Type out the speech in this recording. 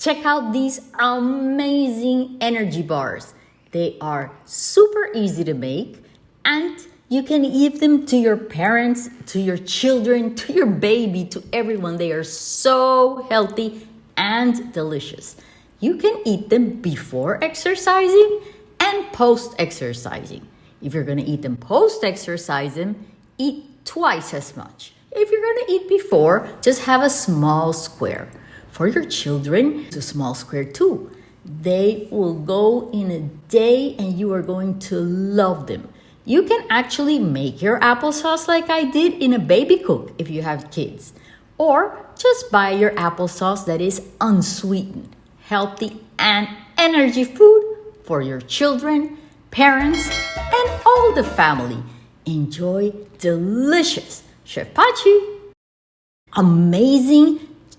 Check out these amazing energy bars. They are super easy to make and you can give them to your parents, to your children, to your baby, to everyone. They are so healthy and delicious. You can eat them before exercising and post exercising. If you're gonna eat them post exercising, eat twice as much. If you're gonna eat before, just have a small square. For your children, it's a small square too. They will go in a day and you are going to love them. You can actually make your applesauce like I did in a baby cook if you have kids. Or just buy your applesauce that is unsweetened, healthy, and energy food for your children, parents, and all the family. Enjoy delicious Chef Pachi. Amazing